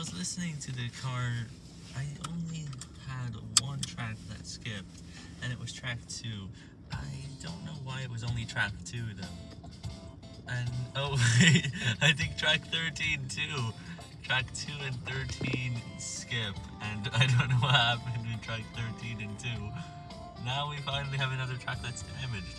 was listening to the car, I only had one track that skipped, and it was track two. I don't know why it was only track two though. And oh, wait, I think track 13 too. Track 2 and 13 skip, and I don't know what happened with track 13 and 2. Now we finally have another track that's damaged.